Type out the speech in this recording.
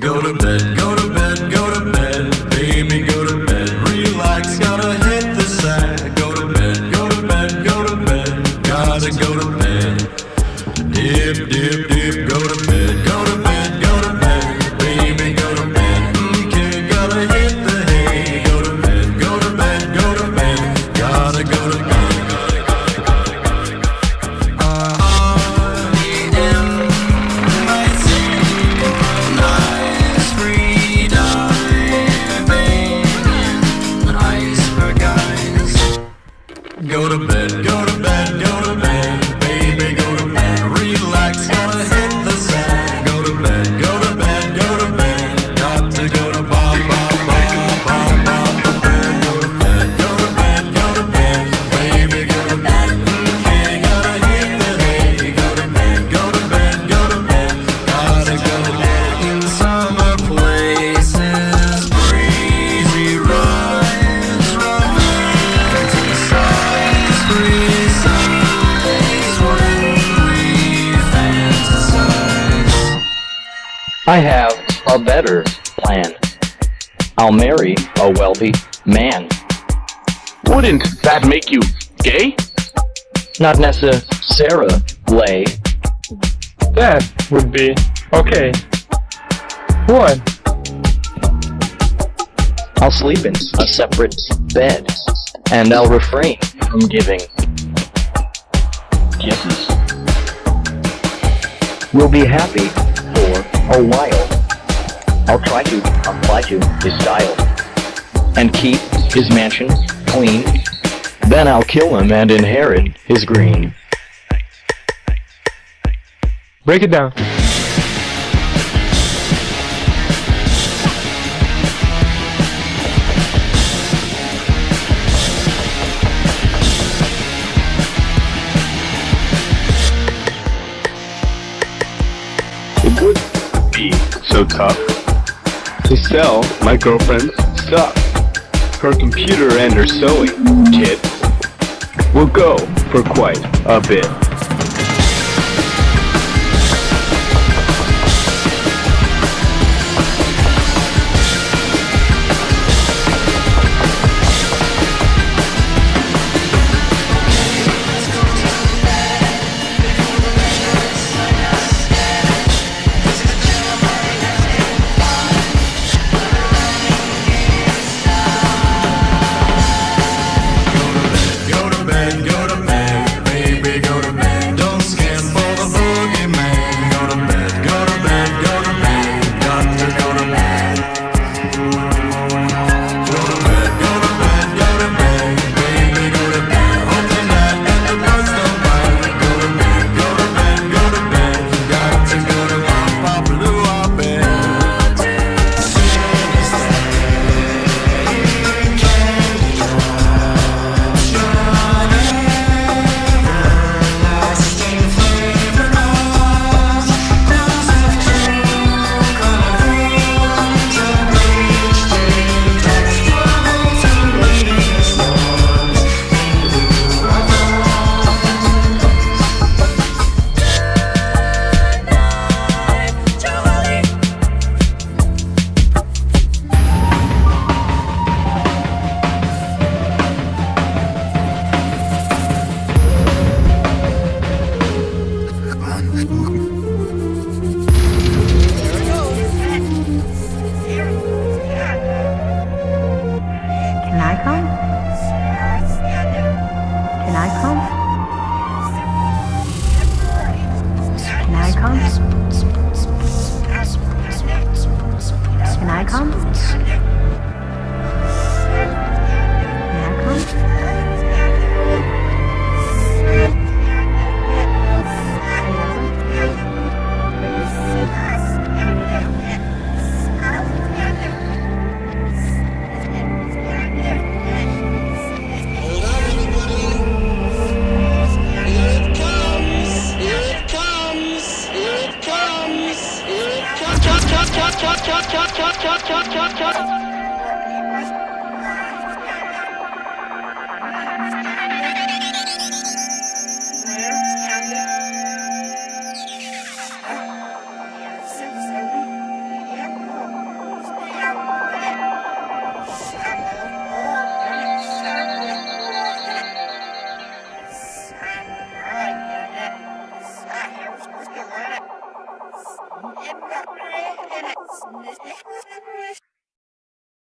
Go to bed, go to bed, go to bed, baby, go to bed. Relax, gotta hit the sack. Go to bed, go to bed, go to bed, gotta go to bed, go to bed, go to bed, I have a better plan. I'll marry a wealthy man. Wouldn't that make you gay? Not necessarily. That would be okay. What? I'll sleep in a separate bed, and I'll refrain from giving kisses. We'll be happy for a while. I'll try to apply to his style and keep his mansion clean. Then I'll kill him and inherit his green. Break it down. So tough to sell my girlfriend's stuff. Her computer and her sewing kit will go for quite a bit. Can Ciao, ciao, ciao, ciao, ciao, ciao.